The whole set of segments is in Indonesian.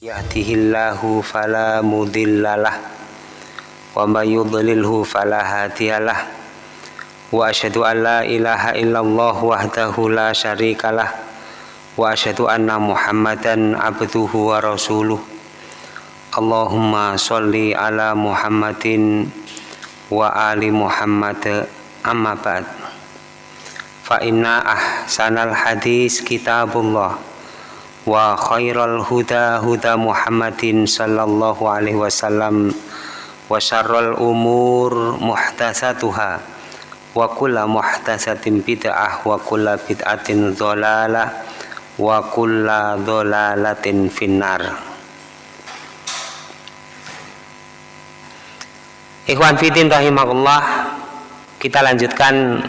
yahdihillahu fala mudhillalah wa may yudlilhu fala hadiyalah wa asyhadu an la ilaha illallah wahdahu la syarikalah wa asyhadu anna muhammadan abduhu wa rasuluh. Allahumma sholli ala muhammadin wa ali muhammad amma ba'd. Fa inna ahsanal hadis kitabullah huda Muhammadin sallallahu alaihi wasallam. Wa syarrul umur muhtasatuha wa kulla muhtasatin bid'ah wa kulla bid'atin dhalalah wa kulla dhalalatin finnar. Ikhwan fitin rahimakumullah kita lanjutkan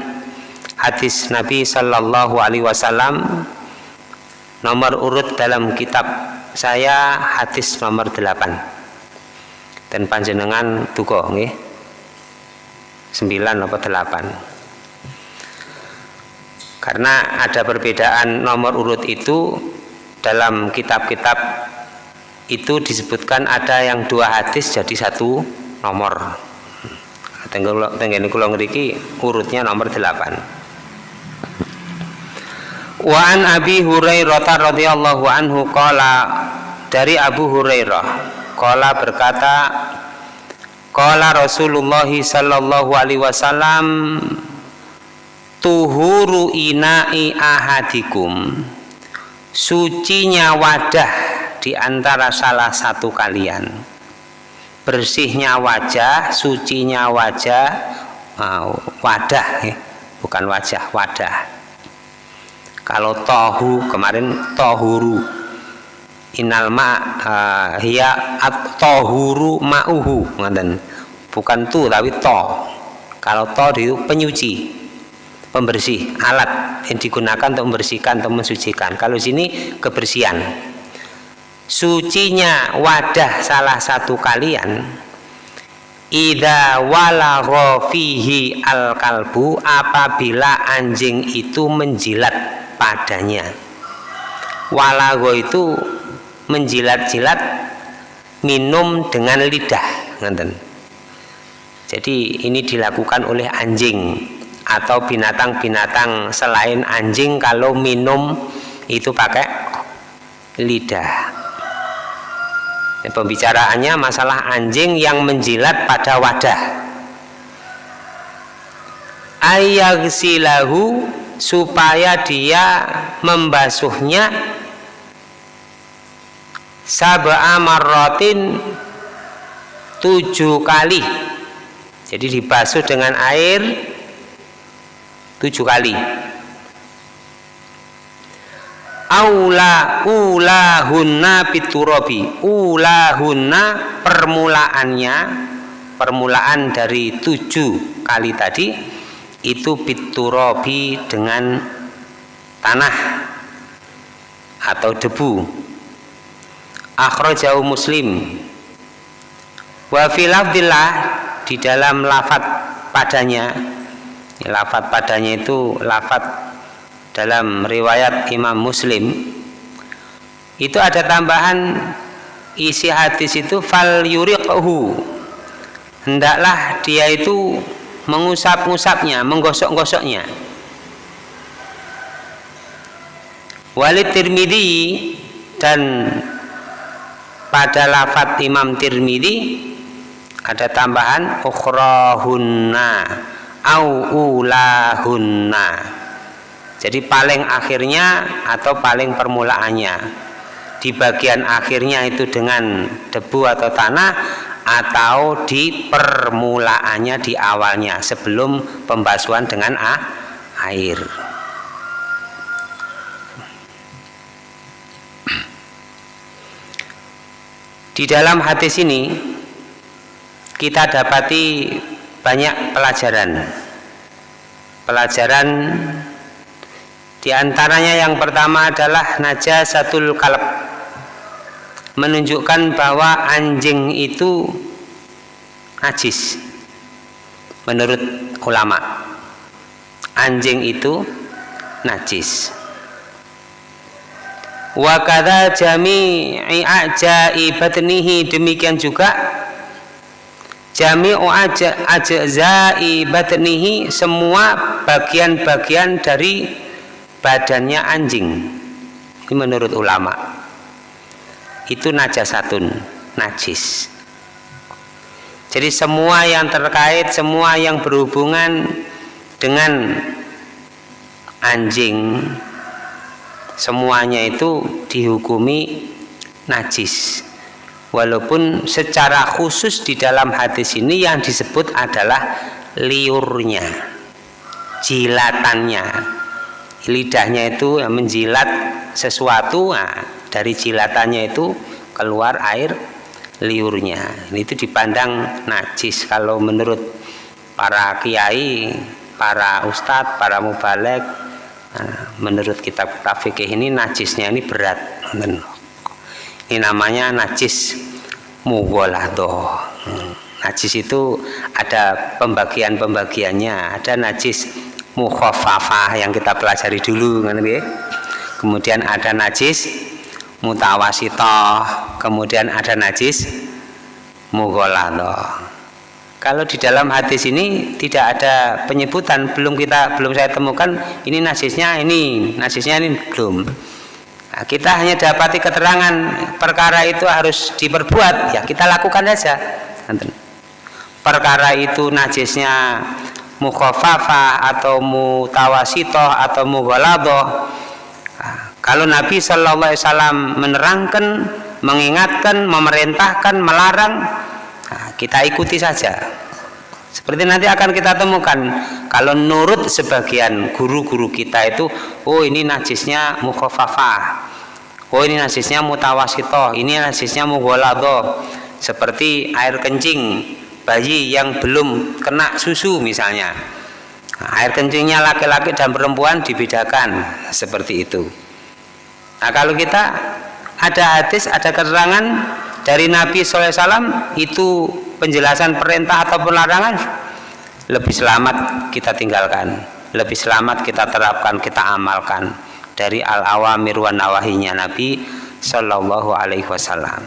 hadis Nabi sallallahu alaihi wasallam nomor urut dalam kitab saya hadis nomor 8 dan panjenengan duko nggih. 9 atau 8 karena ada perbedaan nomor urut itu dalam kitab-kitab itu disebutkan ada yang dua hadis jadi satu nomor. Tenggene kula ngriki urutnya nomor 8 Wa an Abi Hurairah radhiyallahu anhu qala dari Abu Hurairah qala berkata qala Rasulullah sallallahu alaihi wasallam tuhuru ina'i ahadikum sucinya wadah di antara salah satu kalian bersihnya wajah sucinya wajah wadah ya. bukan wajah wadah kalau tohu kemarin tohuru. Inal ma uh, hiya at tohuru ma'uhu bukan tu tapi to. Kalau to itu penyuci pembersih alat yang digunakan untuk membersihkan atau mensucikan. Kalau sini kebersihan. Sucinya wadah salah satu kalian Ida walagha fihi al kalbu apabila anjing itu menjilat padanya. Walago itu menjilat-jilat minum dengan lidah nganten. Jadi ini dilakukan oleh anjing atau binatang-binatang selain anjing kalau minum itu pakai lidah. Pembicaraannya masalah anjing yang menjilat pada wadah. Ayagsilahu supaya dia membasuhnya. Sab'a marratin tujuh kali. Jadi dibasuh dengan air tujuh kali. Aula ulahunna piturabi ulahunna permulaannya permulaan dari tujuh kali tadi itu biturobi dengan tanah atau debu. Akhrajahu muslim. Wa filafdillah di dalam lafat padanya lafat padanya itu lafat dalam riwayat imam muslim. Itu ada tambahan isi hadis itu fal yuriqhu. Hendaklah dia itu mengusap-ngusapnya, menggosok-gosoknya. Walid Tirmidhi dan pada lafat Imam Tirmidhi ada tambahan ukhrahunna au ulahunna. Jadi paling akhirnya atau paling permulaannya. Di bagian akhirnya itu dengan debu atau tanah atau di permulaannya di awalnya sebelum pembasuhan dengan a, air. Di dalam hadis ini kita dapati banyak pelajaran. Pelajaran di antaranya yang pertama adalah najasatul kalb menunjukkan bahwa anjing itu najis menurut ulama. Anjing itu najis. Wa kadza jami'i ajai batnihi demikian juga jami'u ajzai batnihi semua bagian-bagian dari badannya anjing ini menurut ulama itu najasatun najis jadi semua yang terkait, semua yang berhubungan dengan anjing, semuanya itu dihukumi najis. Walaupun secara khusus di dalam hadis ini yang disebut adalah liurnya, jilatannya. Lidahnya itu menjilat sesuatu, nah, dari jilatannya itu keluar air liurnya. Ini itu dipandang najis kalau menurut para kiai para ustadz para mubalek nah, menurut kitab kitab fikih ini najisnya ini berat ini namanya najis mugholado najis itu ada pembagian-pembagiannya ada najis mukhafafah yang kita pelajari dulu kemudian ada najis mutawasitoh kemudian ada najis mugholado kalau di dalam hadis ini tidak ada penyebutan belum kita belum saya temukan ini najisnya ini najisnya ini belum. Nah, kita hanya dapati keterangan perkara itu harus diperbuat ya kita lakukan saja. Perkara itu najisnya mukhafafah atau mutawasitoh atau mugholado kalau Nabi Shallallahu Alaihi Wasallam menerangkan, mengingatkan, memerintahkan, melarang, nah, kita ikuti saja. Seperti nanti akan kita temukan, kalau nurut sebagian guru-guru kita itu, oh ini najisnya mukhafafah, oh ini najisnya mutawasito, ini najisnya mugholado, seperti air kencing bayi yang belum kena susu misalnya. Nah, air kencingnya laki-laki dan perempuan dibedakan seperti itu. Nah kalau kita ada hadis, ada keterangan dari Nabi SAW itu penjelasan perintah atau larangan lebih selamat kita tinggalkan, lebih selamat kita terapkan, kita amalkan dari al-awamir wa nawahinya Nabi Shallallahu Alaihi Wasallam.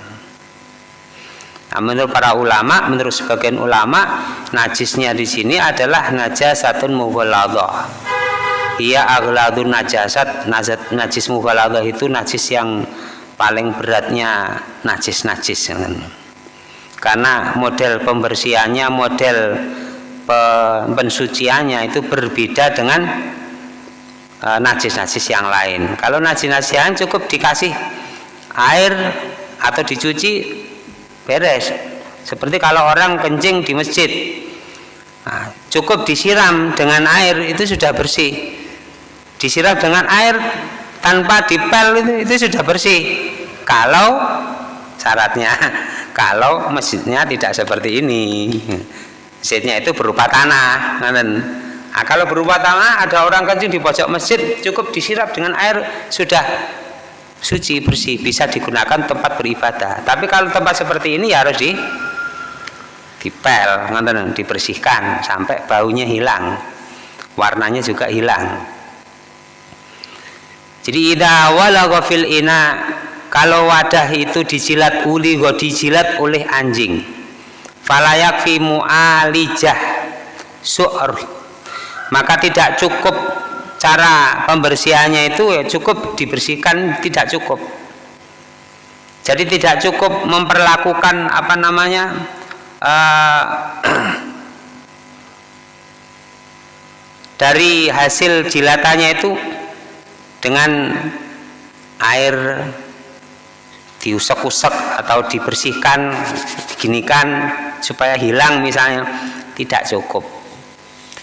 Nah, menurut para ulama, menurut sebagian ulama, najisnya di sini adalah najasatun mughaladhah ia agladun najasat najat najis mughaladah itu najis yang paling beratnya najis-najis karena model pembersihannya model pensuciannya itu berbeda dengan e, najis-najis yang lain. Kalau najis-najis yang cukup dikasih air atau dicuci beres. Seperti kalau orang kencing di masjid. Nah, cukup disiram dengan air itu sudah bersih disiram dengan air tanpa dipel itu, itu sudah bersih. Kalau syaratnya kalau masjidnya tidak seperti ini. Masjidnya itu berupa tanah nah, kalau berupa tanah ada orang kencing di pojok masjid cukup disiram dengan air sudah suci bersih bisa digunakan tempat beribadah. Tapi kalau tempat seperti ini ya harus di dipel dibersihkan sampai baunya hilang warnanya juga hilang jadi ida walagha fil ina kalau wadah itu dijilat uli go dijilat oleh anjing. Falayak fi mu'alijah su'r. Maka tidak cukup cara pembersihannya itu ya cukup dibersihkan tidak cukup. Jadi tidak cukup memperlakukan apa namanya uh, dari hasil jilatannya itu dengan air diusap-usap atau dibersihkan diginikan supaya hilang misalnya tidak cukup.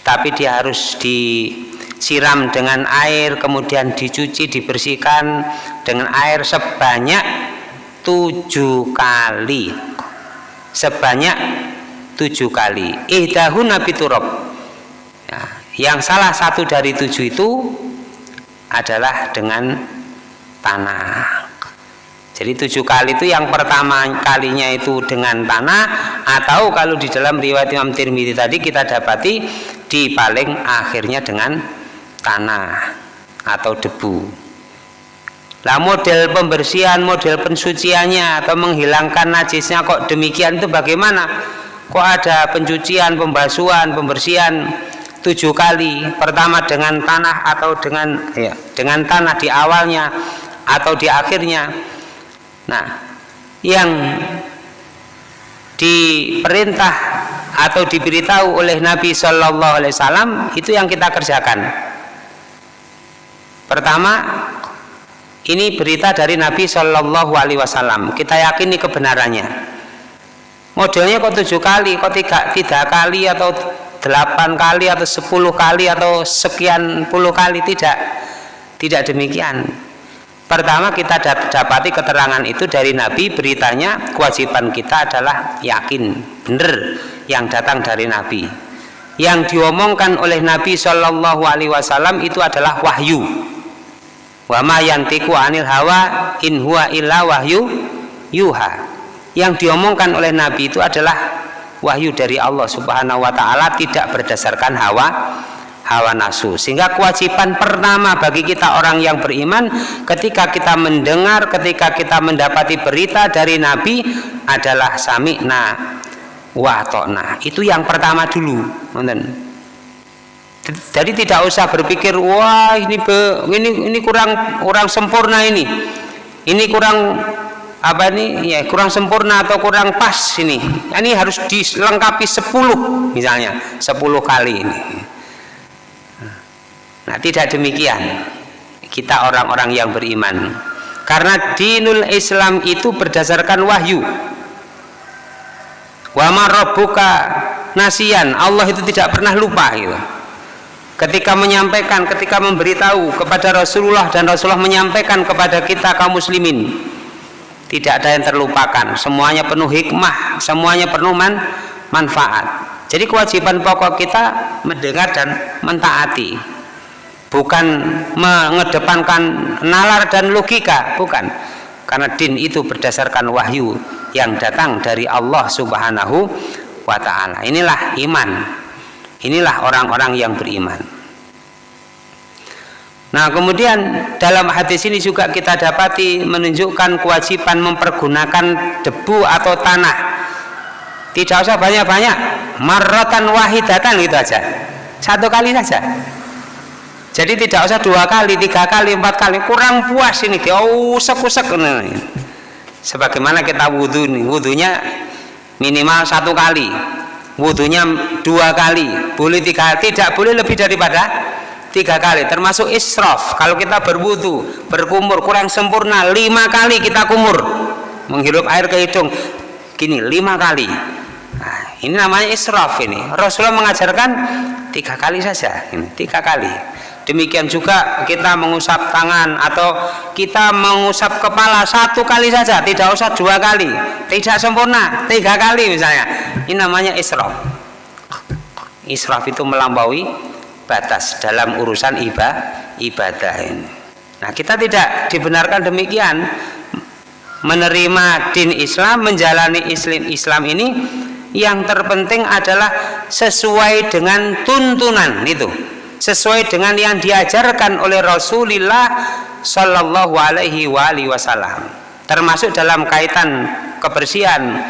Tapi dia harus disiram dengan air kemudian dicuci dibersihkan dengan air sebanyak tujuh kali. Sebanyak tujuh kali. Ihdahun nabi ya, yang salah satu dari tujuh itu adalah dengan tanah. Jadi tujuh kali itu yang pertama kalinya itu dengan tanah atau kalau di dalam riwayat Imam Tirmidzi tadi kita dapati di paling akhirnya dengan tanah atau debu. Lah model pembersihan model pensuciannya atau menghilangkan najisnya kok demikian itu bagaimana? Kok ada pencucian pembasuhan pembersihan tujuh kali. Pertama dengan tanah atau dengan ya, dengan tanah di awalnya atau di akhirnya. Nah yang diperintah atau diberitahu oleh Nabi Shallallahu Alaihi Wasallam itu yang kita kerjakan. Pertama ini berita dari Nabi Shallallahu Alaihi Wasallam. Kita yakini kebenarannya. Modelnya kok tujuh kali kok tiga, tiga kali atau delapan kali atau sepuluh kali atau sekian puluh kali tidak. Tidak demikian. Pertama kita dapati keterangan itu dari Nabi beritanya kewajiban kita adalah yakin benar yang datang dari Nabi. Yang diomongkan oleh Nabi Shallallahu Alaihi Wasallam itu adalah wahyu. Wa ma yantiku anil hawa in huwa illa wahyu yuha. Yang diomongkan oleh Nabi itu adalah wahyu dari Allah Subhanahu wa taala tidak berdasarkan hawa hawa nafsu. Sehingga kewajiban pertama bagi kita orang yang beriman ketika kita mendengar, ketika kita mendapati berita dari Nabi adalah sami'na wa ta'na. Itu yang pertama dulu, Jadi tidak usah berpikir wah ini ini ini kurang kurang sempurna ini. Ini kurang apa ini? Ya kurang sempurna atau kurang pas ini? Ini harus dilengkapi 10 misalnya. 10 kali ini. Nah tidak demikian kita orang-orang yang beriman. Karena dinul Islam itu berdasarkan wahyu. Wa marabbuka nasian Allah itu tidak pernah lupa gitu. Ketika menyampaikan ketika memberitahu kepada Rasulullah dan Rasulullah menyampaikan kepada kita kaum muslimin tidak ada yang terlupakan. Semuanya penuh hikmah semuanya penuh man, manfaat. Jadi kewajiban pokok kita mendengar dan mentaati. Bukan mengedepankan nalar dan logika bukan. Karena din itu berdasarkan wahyu yang datang dari Allah subhanahu wa ta'ala. Inilah iman. Inilah orang-orang yang beriman Nah kemudian dalam hadis ini juga kita dapati menunjukkan kewajiban mempergunakan debu atau tanah. Tidak usah banyak-banyak marrotan wahidatan gitu aja. Satu kali saja. Jadi tidak usah dua kali, tiga kali, empat kali kurang puas ini oh usek-usek sebagaimana kita wudhu nih wudhunya minimal satu kali wudhunya dua kali boleh tiga tidak boleh lebih daripada tiga kali termasuk israf. Kalau kita berwudu berkumur kurang sempurna lima kali kita kumur menghirup air ke hidung. Gini lima kali. Nah, ini namanya israf ini. Rasulullah mengajarkan tiga kali saja ini tiga kali. Demikian juga kita mengusap tangan atau kita mengusap kepala satu kali saja tidak usah dua kali. Tidak sempurna tiga kali misalnya. Ini namanya israf. Israf itu melampaui batas dalam urusan ibadah ibadah ini. Nah, kita tidak dibenarkan demikian. Menerima din Islam, menjalani Islam Islam ini yang terpenting adalah sesuai dengan tuntunan itu, sesuai dengan yang diajarkan oleh Rasulullah Shallallahu Alaihi Wasallam, termasuk dalam kaitan kebersihan,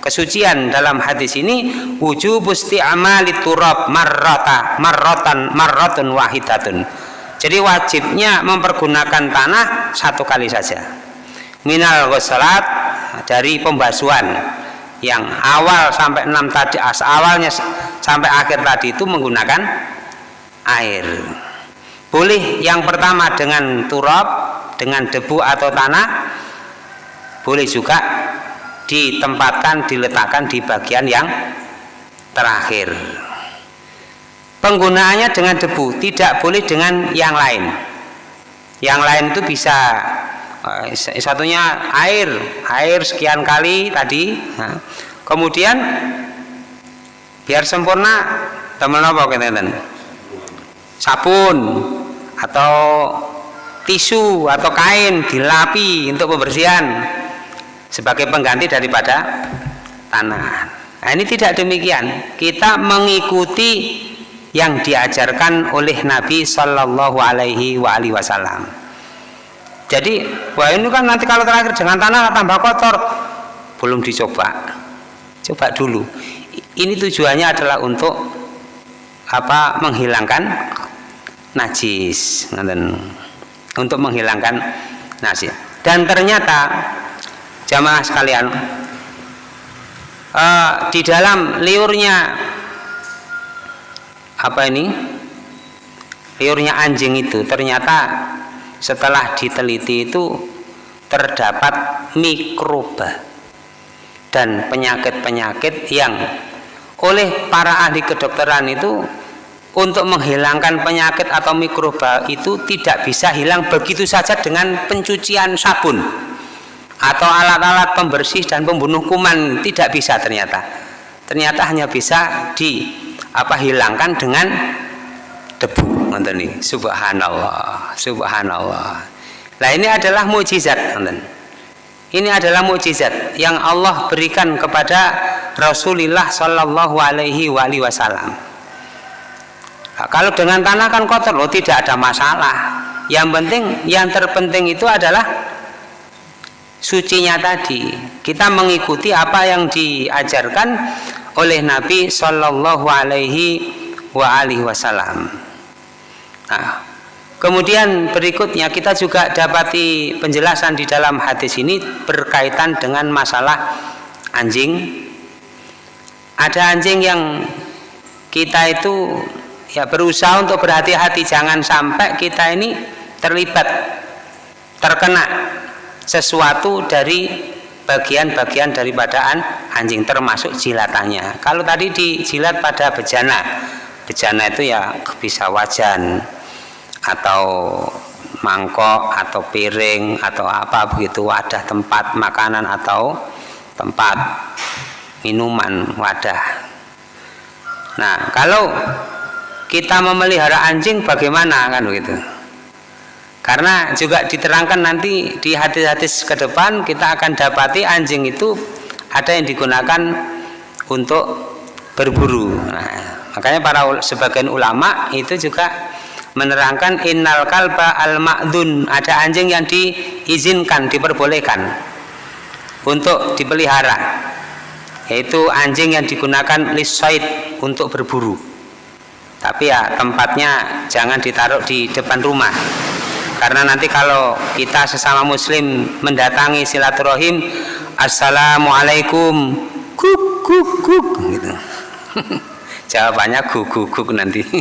kesucian dalam hadis ini wujub amali turab marrata marrotan marrotun wahidatun. Jadi wajibnya mempergunakan tanah satu kali saja. Minal ghusalat dari pembasuhan. Yang awal sampai enam tadi awalnya sampai akhir tadi itu menggunakan air. Boleh yang pertama dengan turab dengan debu atau tanah boleh juga ditempatkan diletakkan di bagian yang terakhir. Penggunaannya dengan debu tidak boleh dengan yang lain. Yang lain itu bisa eh, satunya air air sekian kali tadi kemudian biar sempurna teman apa kenten sabun atau tisu atau kain dilapi untuk pembersihan sebagai pengganti daripada tanah. Nah, ini tidak demikian. Kita mengikuti yang diajarkan oleh Nabi Shallallahu Alaihi Wasallam. jadi wah ini kan nanti kalau terakhir dengan tanah tambah kotor belum dicoba coba dulu ini tujuannya adalah untuk apa menghilangkan najis untuk menghilangkan najis dan ternyata jamaah sekalian. Uh, di dalam liurnya apa ini? Liurnya anjing itu ternyata setelah diteliti itu terdapat mikroba dan penyakit-penyakit yang oleh para ahli kedokteran itu untuk menghilangkan penyakit atau mikroba itu tidak bisa hilang begitu saja dengan pencucian sabun atau alat-alat pembersih dan pembunuh kuman. Tidak bisa ternyata. Ternyata hanya bisa di apa hilangkan dengan debu nih subhanallah subhanallah. Nah ini adalah mujizat ini adalah mujizat yang Allah berikan kepada Rasulullah Shallallahu Alaihi Wasallam. Nah, kalau dengan tanah kan kotor loh tidak ada masalah. Yang penting, yang terpenting itu adalah sucinya tadi. Kita mengikuti apa yang diajarkan oleh Nabi Shallallahu Alaihi Wasallam. Nah, kemudian berikutnya kita juga dapati penjelasan di dalam hadis ini berkaitan dengan masalah anjing. Ada anjing yang kita itu ya berusaha untuk berhati-hati jangan sampai kita ini terlibat terkena sesuatu dari bagian-bagian daripada anjing termasuk jilatannya kalau tadi dijilat pada bejana bejana itu ya bisa wajan atau mangkok atau piring atau apa begitu wadah tempat makanan atau tempat minuman wadah. Nah kalau kita memelihara anjing bagaimana kan begitu karena juga diterangkan nanti di hadis-hadis ke depan kita akan dapati anjing itu ada yang digunakan untuk berburu. Nah, makanya para sebagian ulama itu juga menerangkan innal kalba al ma'dun ada anjing yang diizinkan diperbolehkan untuk dipelihara yaitu anjing yang digunakan lisoid untuk berburu. Tapi ya tempatnya jangan ditaruh di depan rumah karena nanti kalau kita sesama muslim mendatangi silaturahim assalamualaikum. Kuk kuk kuk gitu. Jawabannya guk guk guk nanti.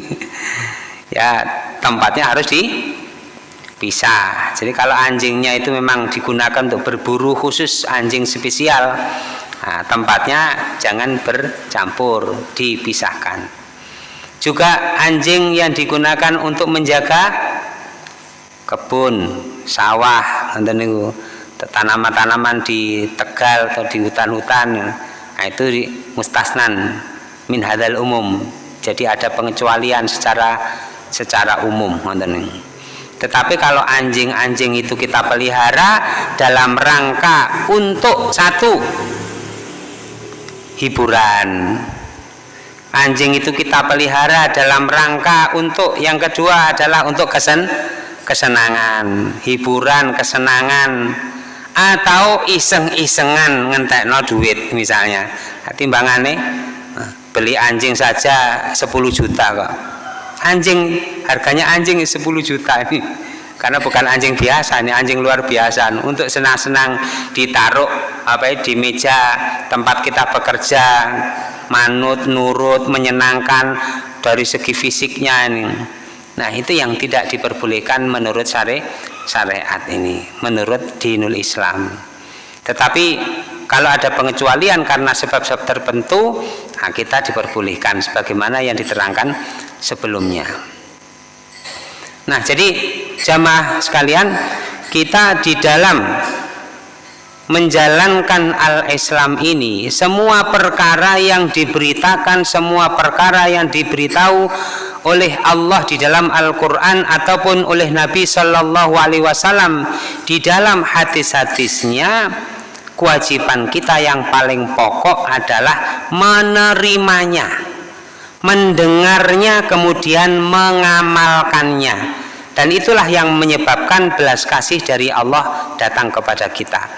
Ya tempatnya harus dipisah jadi kalau anjingnya itu memang digunakan untuk berburu khusus anjing spesial nah, tempatnya jangan bercampur dipisahkan. Juga anjing yang digunakan untuk menjaga kebun sawah tanaman-tanaman di Tegal atau di hutan-hutan. Nah itu di mustasnan min hadal umum. Jadi ada pengecualian secara secara umum tetapi kalau anjing-anjing itu kita pelihara dalam rangka untuk satu hiburan. Anjing itu kita pelihara dalam rangka untuk yang kedua adalah untuk kesen kesenangan hiburan kesenangan atau iseng-isengan ngentek no duit misalnya. Timbangannya beli anjing saja 10 juta kok. Anjing harganya anjing 10 juta ini. Karena bukan anjing biasa ini anjing luar biasa. Untuk senang-senang ditaruh apa ya, di meja tempat kita bekerja manut, nurut, menyenangkan dari segi fisiknya ini. Nah, itu yang tidak diperbolehkan menurut syari syariat ini, menurut dinul Islam. Tetapi kalau ada pengecualian karena sebab-sebab tertentu, nah kita diperbolehkan sebagaimana yang diterangkan sebelumnya. Nah, jadi jamaah sekalian, kita di dalam menjalankan al-Islam ini semua perkara yang diberitakan semua perkara yang diberitahu oleh Allah di dalam Al-Quran ataupun oleh Nabi Shallallahu Alaihi Wasallam di dalam hadis-hadisnya kewajiban kita yang paling pokok adalah menerimanya mendengarnya kemudian mengamalkannya. Dan itulah yang menyebabkan belas kasih dari Allah datang kepada kita.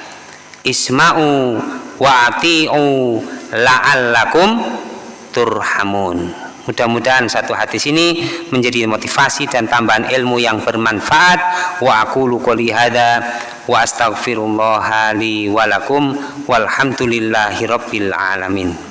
Isma'u wa ati'u la'allakum turhamun mudah-mudahan satu hadis ini menjadi motivasi dan tambahan ilmu yang bermanfaat. Wa aqulu qouli hadza wa astaghfirullah li wa lakum walhamdulillahi alamin